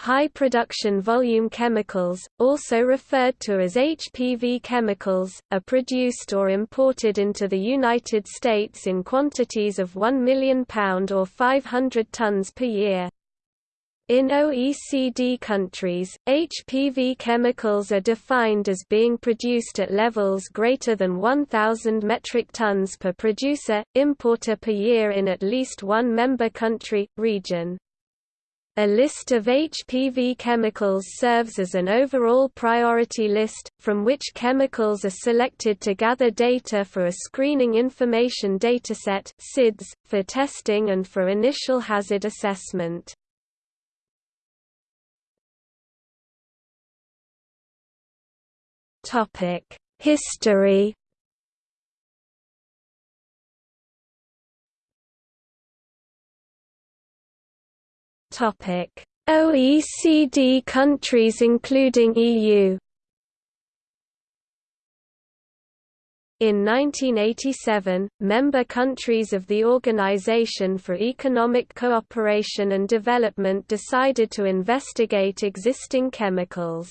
high production volume chemicals, also referred to as HPV chemicals, are produced or imported into the United States in quantities of 1 million pound or 500 tons per year. In OECD countries, HPV chemicals are defined as being produced at levels greater than 1,000 metric tons per producer, importer per year in at least one member country, region. A list of HPV chemicals serves as an overall priority list, from which chemicals are selected to gather data for a Screening Information Dataset for testing and for initial hazard assessment. History. Topic: OECD countries including EU. In 1987, member countries of the Organization for Economic Cooperation and Development decided to investigate existing chemicals.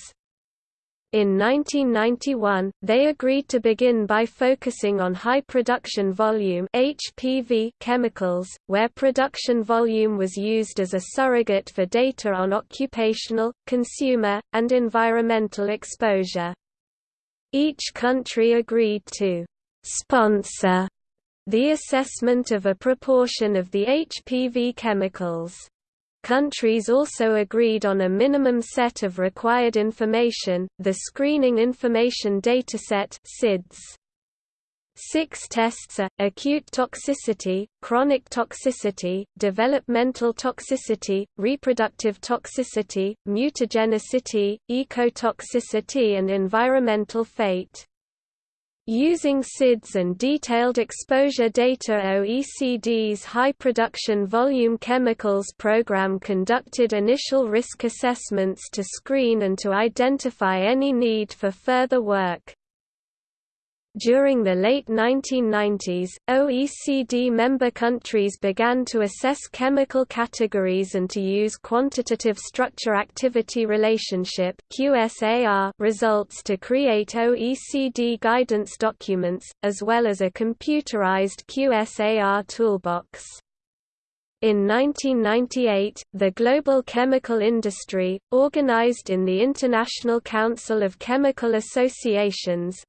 In 1991, they agreed to begin by focusing on high production volume HPV chemicals, where production volume was used as a surrogate for data on occupational, consumer, and environmental exposure. Each country agreed to sponsor the assessment of a proportion of the HPV chemicals. Countries also agreed on a minimum set of required information, the Screening Information Dataset SIDS. Six tests are, acute toxicity, chronic toxicity, developmental toxicity, reproductive toxicity, mutagenicity, ecotoxicity and environmental fate. Using SIDS and detailed exposure data OECD's High Production Volume Chemicals Program conducted initial risk assessments to screen and to identify any need for further work. During the late 1990s, OECD member countries began to assess chemical categories and to use quantitative structure-activity relationship (QSAR) results to create OECD guidance documents, as well as a computerized QSAR toolbox. In 1998, the global chemical industry, organized in the International Council of Chemical Associations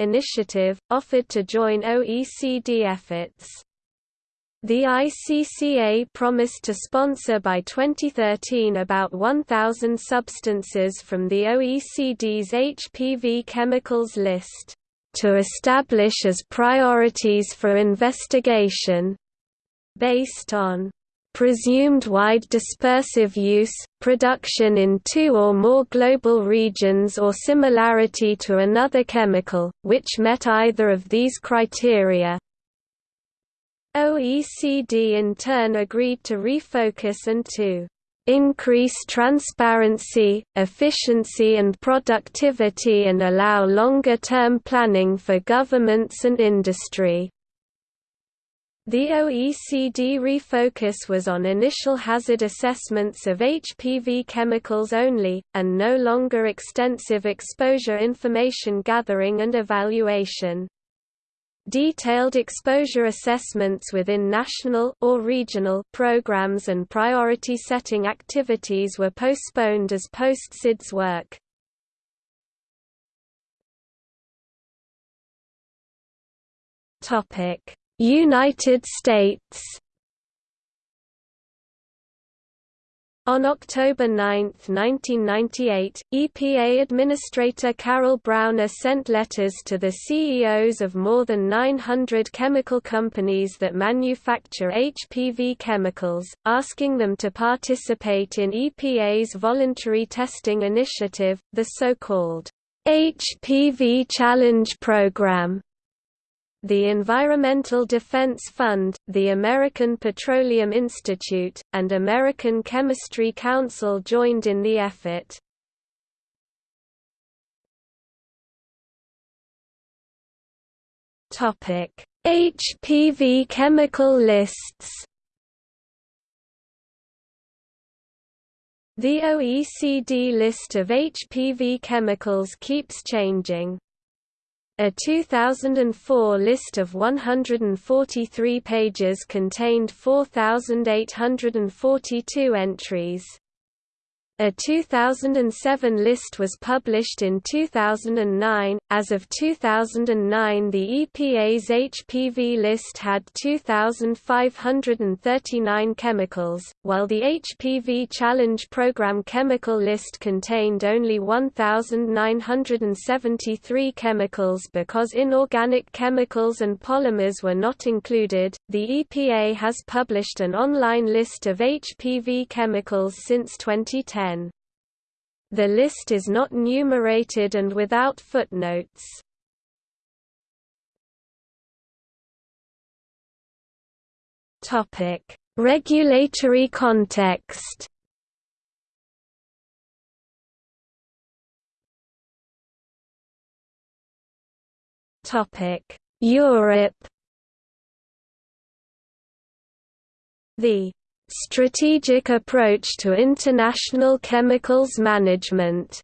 initiative, offered to join OECD efforts. The ICCA promised to sponsor by 2013 about 1,000 substances from the OECD's HPV chemicals list, to establish as priorities for investigation, based on presumed wide dispersive use, production in two or more global regions or similarity to another chemical, which met either of these criteria. OECD in turn agreed to refocus and to increase transparency, efficiency and productivity and allow longer-term planning for governments and industry. The OECD refocus was on initial hazard assessments of HPV chemicals only, and no longer extensive exposure information gathering and evaluation. Detailed exposure assessments within national or regional programs and priority setting activities were postponed as post-SIDS work. Topic United States. On October 9, 1998, EPA Administrator Carol Browner sent letters to the CEOs of more than 900 chemical companies that manufacture HPV chemicals, asking them to participate in EPA's voluntary testing initiative, the so-called HPV Challenge Program the Environmental Defense Fund, the American Petroleum Institute, and American Chemistry Council joined in the effort. HPV chemical lists The OECD list of HPV chemicals keeps changing. A 2004 list of 143 pages contained 4,842 entries. A 2007 list was published in 2009. As of 2009, the EPA's HPV list had 2,539 chemicals, while the HPV Challenge Program chemical list contained only 1,973 chemicals because inorganic chemicals and polymers were not included. The EPA has published an online list of HPV chemicals since 2010. The list is not numerated and without footnotes. Topic: Regulatory context. Topic: Europe. The Strategic Approach to International Chemicals Management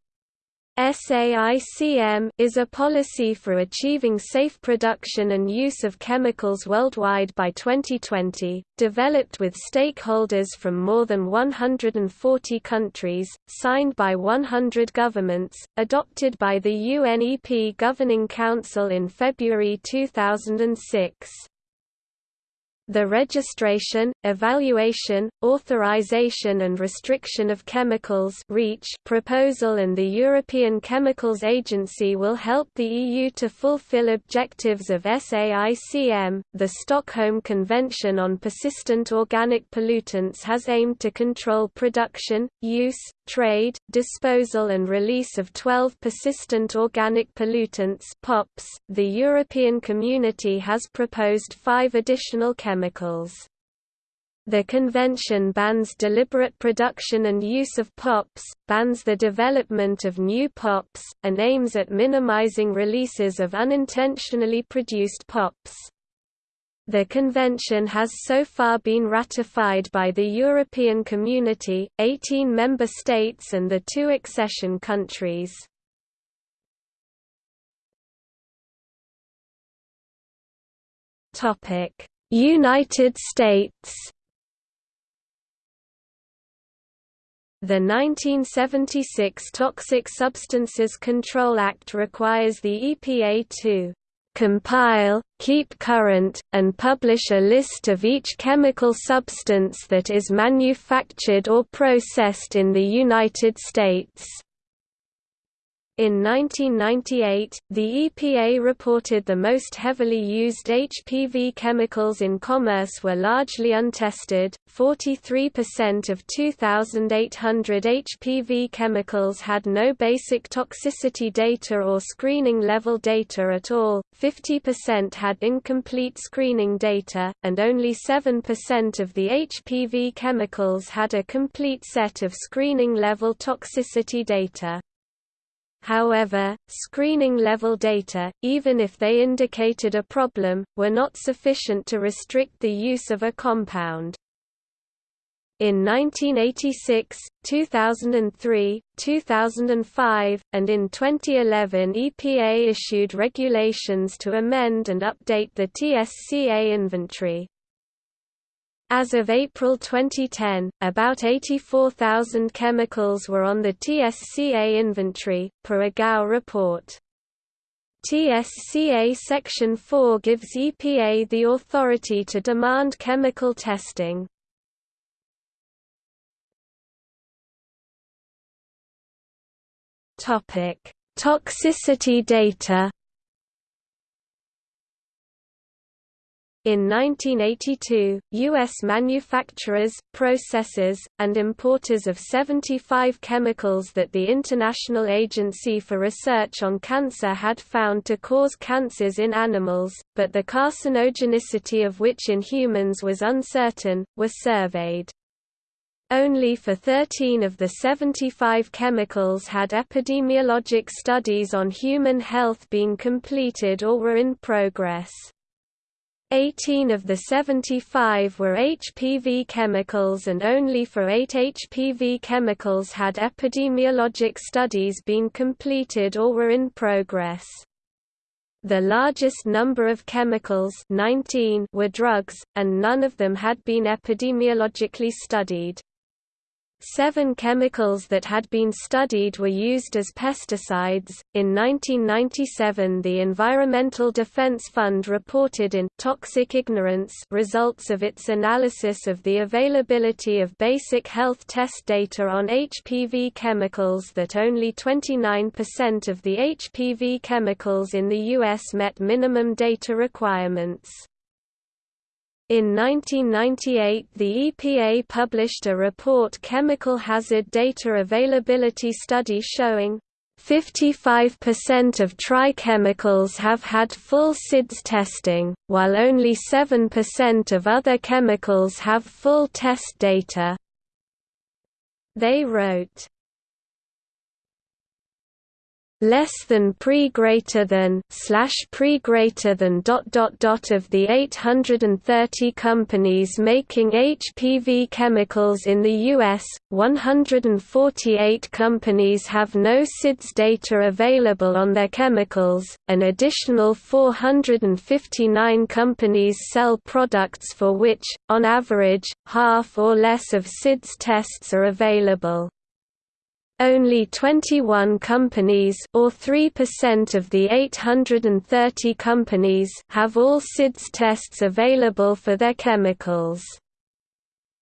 SAICM is a policy for achieving safe production and use of chemicals worldwide by 2020, developed with stakeholders from more than 140 countries, signed by 100 governments, adopted by the UNEP Governing Council in February 2006. The registration, evaluation, authorization and restriction of chemicals REACH proposal and the European Chemicals Agency will help the EU to fulfill objectives of SAICM. The Stockholm Convention on Persistent Organic Pollutants has aimed to control production, use, trade, disposal and release of 12 persistent organic pollutants POPs. .The European Community has proposed five additional chemicals. The convention bans deliberate production and use of POPs, bans the development of new POPs, and aims at minimizing releases of unintentionally produced POPs. The convention has so far been ratified by the European Community, 18 member states and the two accession countries. United States The 1976 Toxic Substances Control Act requires the EPA to compile, keep current, and publish a list of each chemical substance that is manufactured or processed in the United States. In 1998, the EPA reported the most heavily used HPV chemicals in commerce were largely untested. 43% of 2,800 HPV chemicals had no basic toxicity data or screening level data at all, 50% had incomplete screening data, and only 7% of the HPV chemicals had a complete set of screening level toxicity data. However, screening level data, even if they indicated a problem, were not sufficient to restrict the use of a compound. In 1986, 2003, 2005, and in 2011 EPA issued regulations to amend and update the TSCA inventory. As of April 2010, about 84,000 chemicals were on the TSCA inventory, per a GAO report. TSCA Section 4 gives EPA the authority to demand chemical testing. Toxicity data In 1982, U.S. manufacturers, processors, and importers of 75 chemicals that the International Agency for Research on Cancer had found to cause cancers in animals, but the carcinogenicity of which in humans was uncertain, were surveyed. Only for 13 of the 75 chemicals had epidemiologic studies on human health been completed or were in progress. 18 of the 75 were HPV chemicals and only for 8 HPV chemicals had epidemiologic studies been completed or were in progress. The largest number of chemicals 19 were drugs, and none of them had been epidemiologically studied. Seven chemicals that had been studied were used as pesticides. In 1997, the Environmental Defense Fund reported in Toxic Ignorance results of its analysis of the availability of basic health test data on HPV chemicals that only 29% of the HPV chemicals in the U.S. met minimum data requirements. In 1998 the EPA published a report Chemical Hazard Data Availability Study showing 55% of TRI chemicals have had full SIDS testing, while only 7% of other chemicals have full test data. They wrote, less than pre greater than slash pre greater than dot dot dot of the 830 companies making HPV chemicals in the US 148 companies have no SIDS data available on their chemicals an additional 459 companies sell products for which on average half or less of SIDS tests are available only 21 companies or 3% of the 830 companies have all SIDS tests available for their chemicals.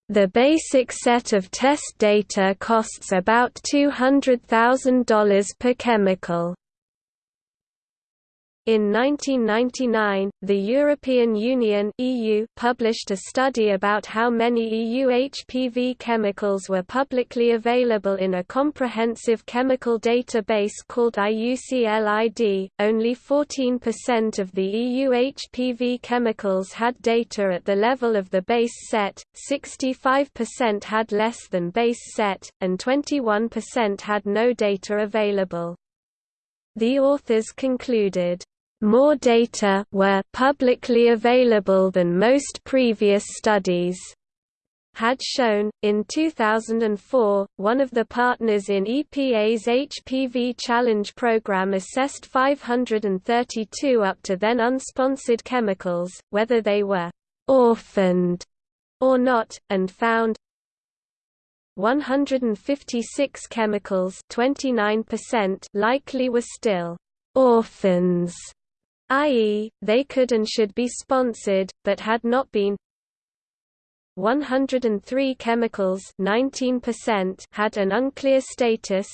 The basic set of test data costs about $200,000 per chemical. In 1999, the European Union (EU) published a study about how many EU HPV chemicals were publicly available in a comprehensive chemical database called IUCLID. Only 14% of the EU HPV chemicals had data at the level of the base set, 65% had less than base set, and 21% had no data available. The authors concluded, more data were publicly available than most previous studies had shown. In 2004, one of the partners in EPA's HPV Challenge program assessed 532 up to then unsponsored chemicals, whether they were orphaned or not, and found 156 chemicals 29% likely were still orphans, i.e., they could and should be sponsored, but had not been 103 chemicals 19% had an unclear status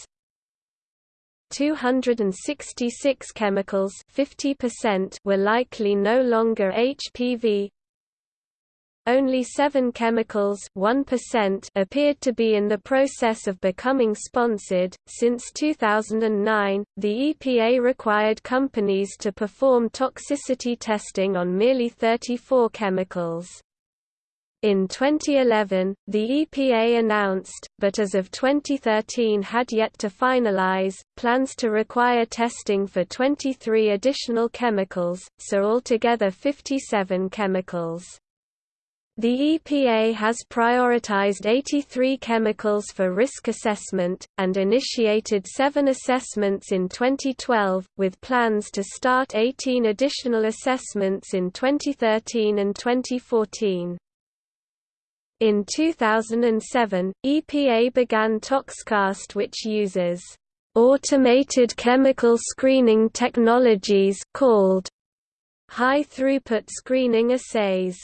266 chemicals 50% were likely no longer HPV only seven chemicals 1% appeared to be in the process of becoming sponsored. Since 2009, the EPA required companies to perform toxicity testing on merely 34 chemicals. In 2011, the EPA announced, but as of 2013 had yet to finalize, plans to require testing for 23 additional chemicals, so altogether 57 chemicals. The EPA has prioritized 83 chemicals for risk assessment, and initiated seven assessments in 2012, with plans to start 18 additional assessments in 2013 and 2014. In 2007, EPA began ToxCast which uses automated chemical screening technologies called high-throughput screening assays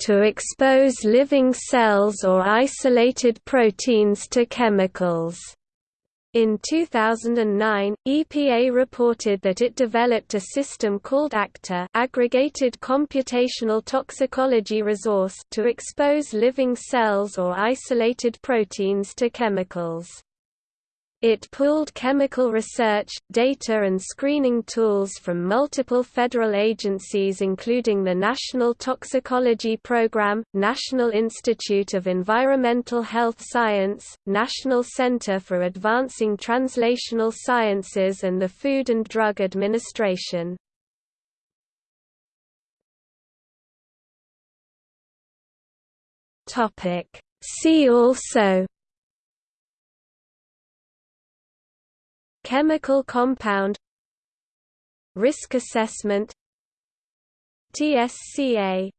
to expose living cells or isolated proteins to chemicals. In 2009, EPA reported that it developed a system called ACTA Aggregated Computational Toxicology Resource to expose living cells or isolated proteins to chemicals. It pooled chemical research, data and screening tools from multiple federal agencies including the National Toxicology Program, National Institute of Environmental Health Science, National Center for Advancing Translational Sciences and the Food and Drug Administration. See also Chemical compound Risk assessment TSCA